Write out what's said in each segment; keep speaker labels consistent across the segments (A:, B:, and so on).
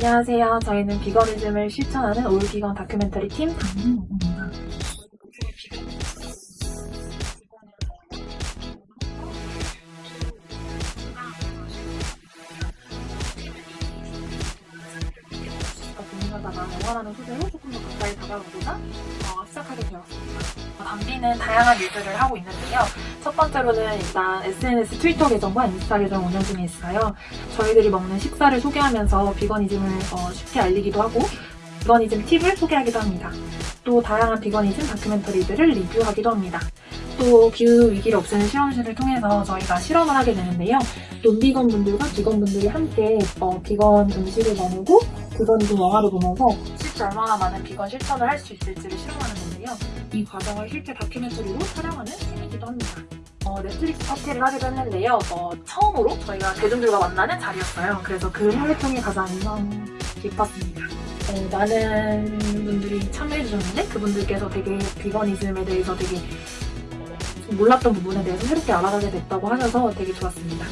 A: 안녕하세요. 저희는 비거니즘을 실천하는 올비건 다큐멘터리 팀 담임입니다. 고민하다가 영화라는 소재로 조금 더 가까이 다가가고자 어, 시작하게 되었습니다. 어, 담비는 다양한 일들을 하고 있는데요. 첫 번째로는 일단 SNS 트위터 계정과 인스타 계정 운영 중에 있어요. 저희들이 먹는 식사를 소개하면서 비거니즘을 어, 쉽게 알리기도 하고 비거니즘 팁을 소개하기도 합니다. 또 다양한 비거니즘 다큐멘터리들을 리뷰하기도 합니다. 또 기후 위기를 없애는 실험실을 통해서 저희가 실험을 하게 되는데요. 논비건 분들과 비건 분들이 함께 어, 비건 음식을 나누고 비거니즘 영화를 보면서 실제 얼마나 많은 비건 실천을 할 수 있을지를 실험하는 건데요. 이 과정을 실제 다큐멘터리로 촬영하는 셈이기도 합니다. 어, 넷플릭스 파티를 하기도 했는데요. 어, 처음으로 저희가 대중들과 만나는 자리였어요. 그래서 그 활동이 가장 인상 깊었습니다. 어, 많은 분들이 참여해주셨는데 그분들께서 되게 비거니즘에 대해서 되게 좀 몰랐던 부분에 대해서 새롭게 알아가게 됐다고 하셔서 되게 좋았습니다.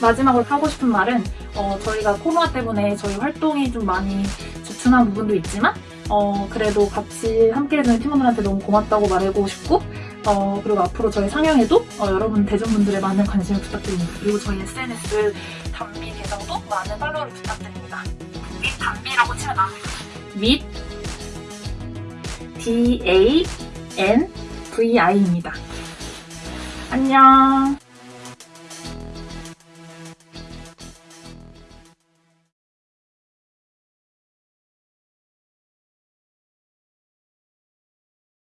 A: 마지막으로 하고 싶은 말은 어, 저희가 코로나 때문에 저희 활동이 좀 많이 주춤한 부분도 있지만 어, 그래도 같이 함께해주는 팀원들한테 너무 고맙다고 말하고 싶고 어, 그리고 앞으로 저희 상영에도 어, 여러분 대중분들의 많은 관심을 부탁드립니다. 그리고 저희 SNS 단비 계정도 많은 팔로우를 부탁드립니다. 윗 단비라고 치면 나옵니다. 윗 D A N V I입니다. 안녕.